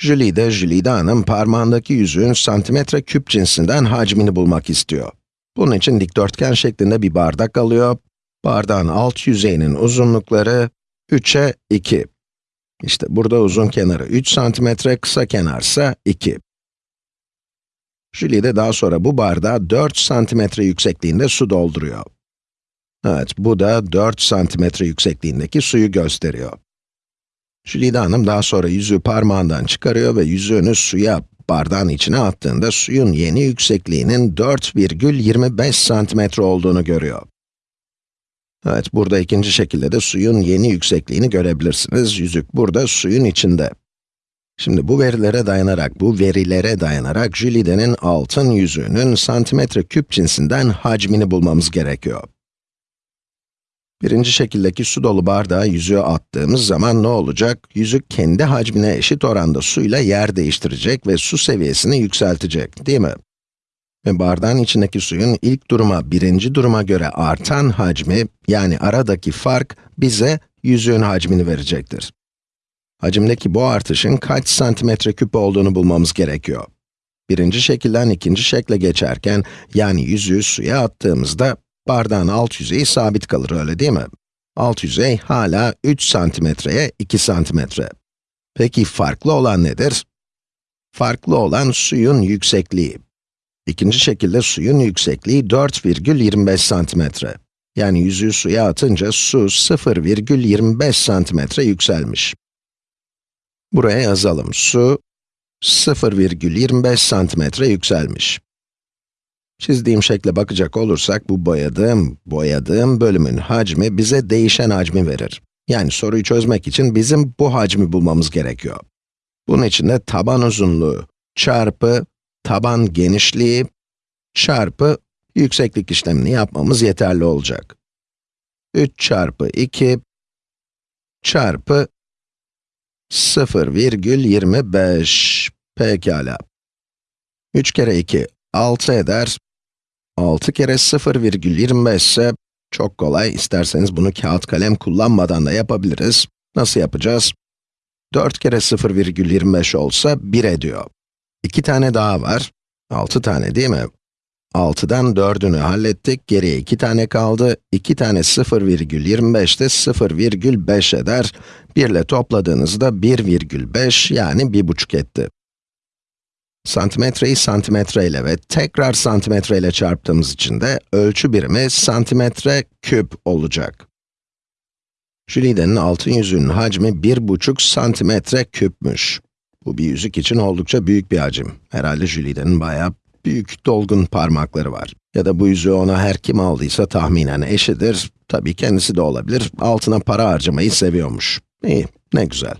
Jülide, Jülide Hanım parmağındaki yüzüğün santimetre küp cinsinden hacmini bulmak istiyor. Bunun için dikdörtgen şeklinde bir bardak alıyor. Bardağın alt yüzeyinin uzunlukları 3'e 2. İşte burada uzun kenarı 3 santimetre, kısa kenarsa 2. Jülide daha sonra bu bardağa 4 santimetre yüksekliğinde su dolduruyor. Evet, bu da 4 santimetre yüksekliğindeki suyu gösteriyor. Jülide Hanım daha sonra yüzüğü parmağından çıkarıyor ve yüzüğünü suya, bardağın içine attığında suyun yeni yüksekliğinin 4,25 santimetre olduğunu görüyor. Evet, burada ikinci şekilde de suyun yeni yüksekliğini görebilirsiniz. Yüzük burada suyun içinde. Şimdi bu verilere dayanarak, bu verilere dayanarak Jülide'nin altın yüzüğünün santimetre küp cinsinden hacmini bulmamız gerekiyor. Birinci şekildeki su dolu bardağa yüzüğü attığımız zaman ne olacak? Yüzük kendi hacmine eşit oranda suyla yer değiştirecek ve su seviyesini yükseltecek, değil mi? Ve bardağın içindeki suyun ilk duruma, birinci duruma göre artan hacmi, yani aradaki fark, bize yüzüğün hacmini verecektir. Hacimdeki bu artışın kaç santimetre küp olduğunu bulmamız gerekiyor. Birinci şekilden ikinci şekle geçerken, yani yüzüğü suya attığımızda, bardağın alt yüzeyi sabit kalır, öyle değil mi? Alt yüzey hala 3 santimetreye 2 santimetre. Peki farklı olan nedir? Farklı olan suyun yüksekliği. İkinci şekilde suyun yüksekliği 4,25 santimetre. Yani yüzüğü suya atınca su 0,25 santimetre yükselmiş. Buraya yazalım. Su 0,25 santimetre yükselmiş. Çizdiğim şekle bakacak olursak, bu boyadığım, boyadığım bölümün hacmi bize değişen hacmi verir. Yani soruyu çözmek için bizim bu hacmi bulmamız gerekiyor. Bunun için de taban uzunluğu çarpı taban genişliği çarpı yükseklik işlemini yapmamız yeterli olacak. 3 çarpı 2 çarpı 0,25 pekala. 3 kere 2, 6 eder. 6 kere 0,25 ise çok kolay, isterseniz bunu kağıt kalem kullanmadan da yapabiliriz. Nasıl yapacağız? 4 kere 0,25 olsa 1 ediyor. 2 tane daha var. 6 tane değil mi? 6'dan 4'ünü hallettik, geriye 2 tane kaldı. 2 tane 0,25 de 0,5 eder. 1 ile topladığınızda 1,5 yani 1,5 etti. Santimetreyi santimetre ile ve tekrar santimetre ile çarptığımız için de ölçü birimi santimetre küp olacak. Jülide'nin altın yüzüğünün hacmi 1,5 santimetre küpmüş. Bu bir yüzük için oldukça büyük bir hacim. Herhalde Jülide'nin bayağı büyük, dolgun parmakları var. Ya da bu yüzüğü ona her kim aldıysa tahminen eşidir. Tabii kendisi de olabilir. Altına para harcamayı seviyormuş. İyi, ne güzel.